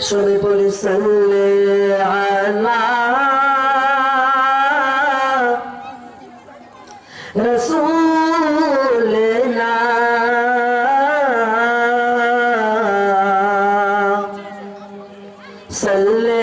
সবে পড়ি সাল্লে আলা রসুলনা সাল্লে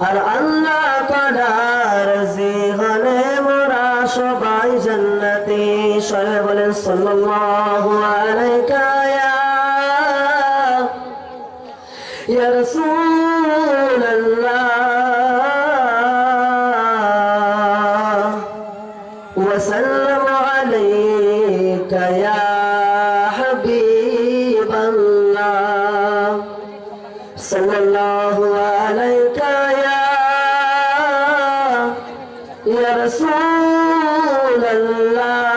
আর আল্লাহ তালার জীবনে মোরা সবাই জান্নাতি সরে বলেন সাল্লাল্লাহু আলাইকা ইয়া রাসূলাল্লাহ ওয়া সাল্লামু আলাইহি يا رسول الله.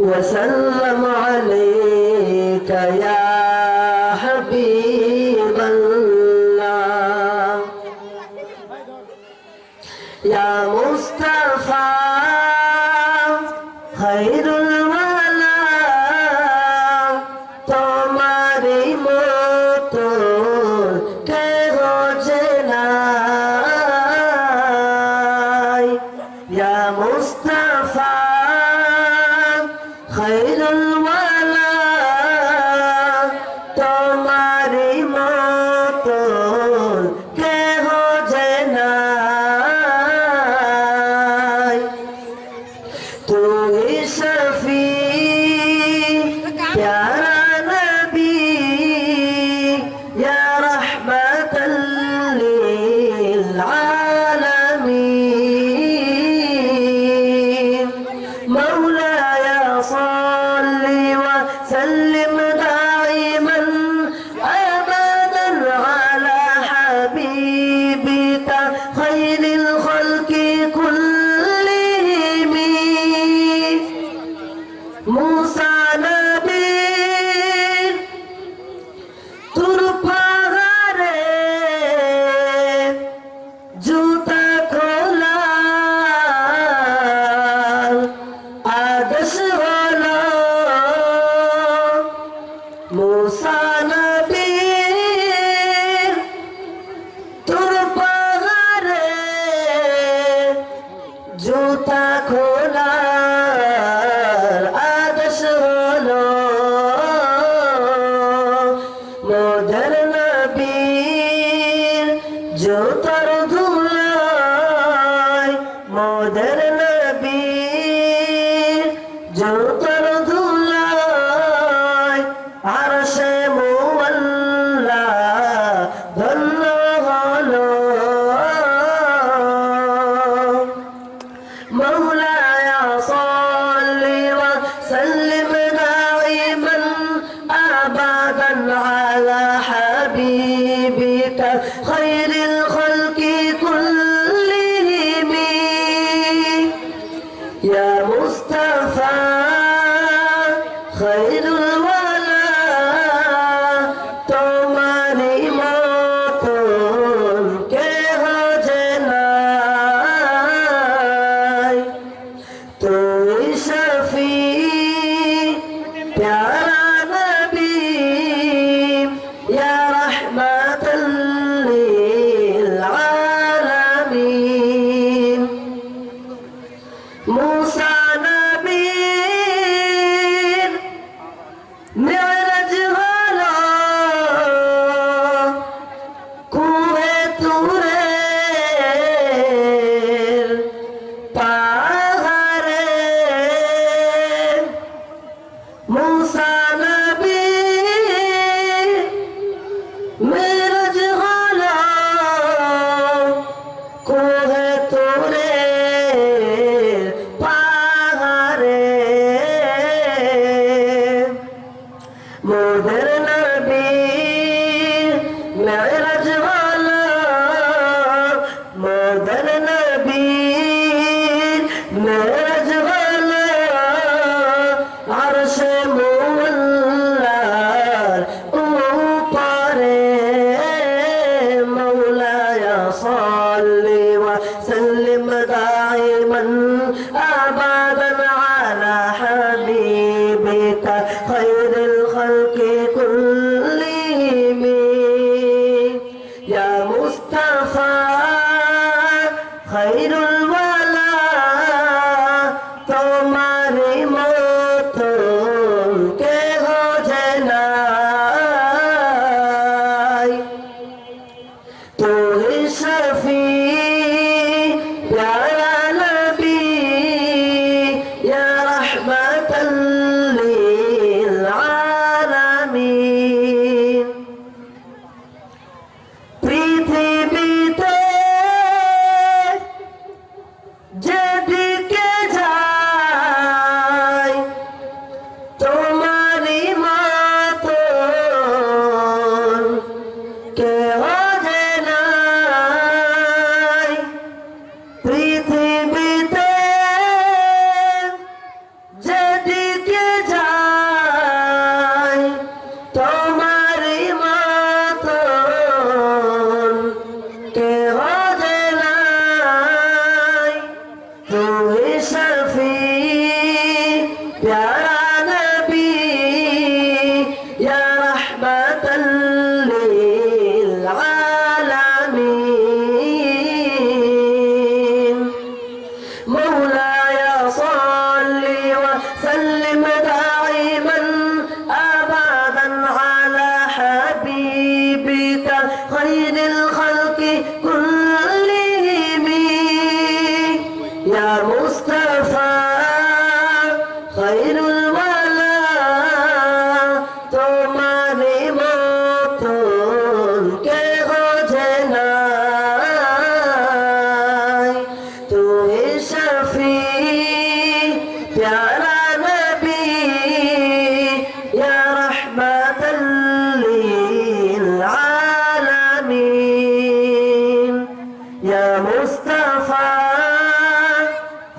وسلم عليك يا حبيب الله. يا مصطفى জুতার ধুলায় মোদের নবীর জুতার ধুলায় আর সে মোল্লা ধন্য হলো مولاي صل وسلم دائما ابدا على حبيبك خير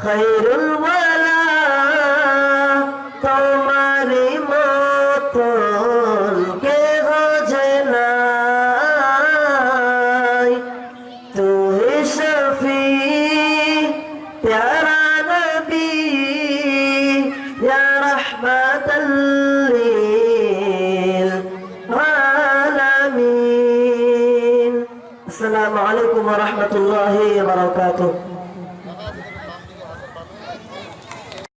خير খৈর তোমারি মতন কে বোঝে না তুই শফি يا رحمة للعالمين السلام عليكم ورحمة الله وبركاته